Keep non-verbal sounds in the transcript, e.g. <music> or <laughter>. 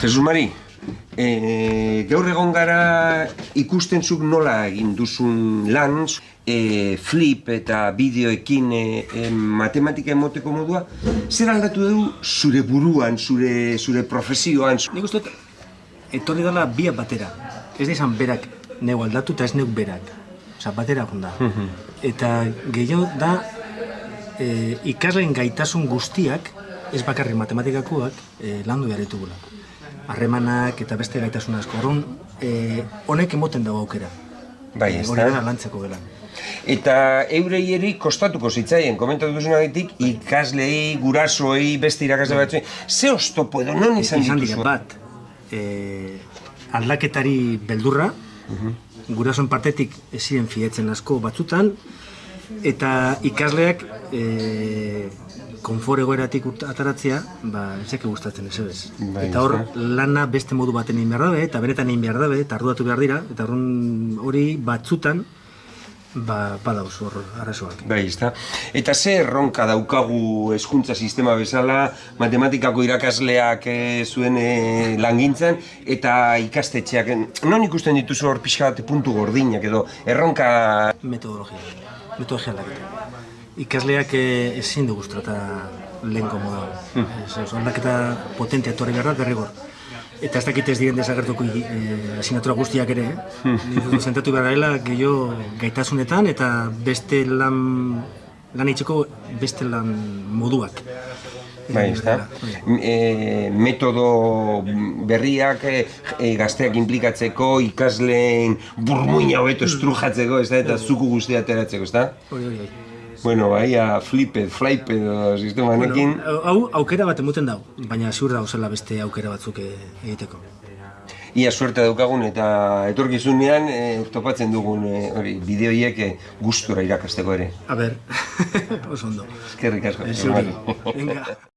Jesus Mari, e, gaur egon gara ikusten zuk nola egin duzun lan, e, flip eta bideoekin e, e, matematika emoteko modua, zer aldatu dugu zure buruan, zure, zure profesioan? Nik uste etorri dela biak batera. Ez da izan berak neu aldatu eta ez neuk berak. Osa, batera egon da. Eta gehiago da, e, ikasleen gaitasun guztiak, ez bakarrik matematikakoak, e, landu behar ditugula. Harremanak eta beste gaitasun asko. Orrun, e, honek emoten dago aukera. Bai, ez Hori da? da lantzeko gelan. Eta eurei eri kostatuko zitzaien, komentatu duzunagatik, ikaslei, gurasoei, beste irakasle batzuei, ze oztopo edo non izan izan dituzu? dira bat e, aldaketari beldurra gurasoen partetik ez ziren fietzen asko batzutan eta ikasleak e, konfor egoeratik ataratzea ba, ezeke gustatzen ez ez. Bai, eta hor lana beste modu baten egin behar dabe eta benetan egin behar dabe eta arduratu behar dira eta horren hori batzutan ba, badauz hor arazoak. Bai, ezta. Eta ze erronka daukagu hezkuntza sistema bezala, matematikako irakasleak e, zuen e, langintzan, eta ikastetxeak, non ikusten dituzu hor pixka bat puntu gordinak edo erronka... metodologia, metodologia aldaketa. Ikasleak eh, ezin du guztrata lehenko moda. Ez, oso, aldaketa potentea etorri behar da derrigor. Eta ez dakit ez diren desagertuko eh, asignatura guztiak ere, eh? Zentatu behar dela gehiago gaitasunetan eta beste lan, lan itxeko beste lan moduak. Bai, ezta. E, metodo berriak e, e, gazteak implikatzeko, ikasleen burmuina hobeto estrujatzeko, ezta, eta zuku guztia ateratzeko, ezta? Hori, hori, hori. Bueno, bai, a fliped, fliped edo sistema honekin. Bueno, hau aukera bat emuten dau, baina ziur da zela beste aukera batzuk eh, egiteko. Ia suerte daukagun eta etorkizunean e, topatzen dugun e, hori bideoiek e, gustura irakasteko ere. A ber, <laughs> oso ondo. Eskerrik asko. Venga.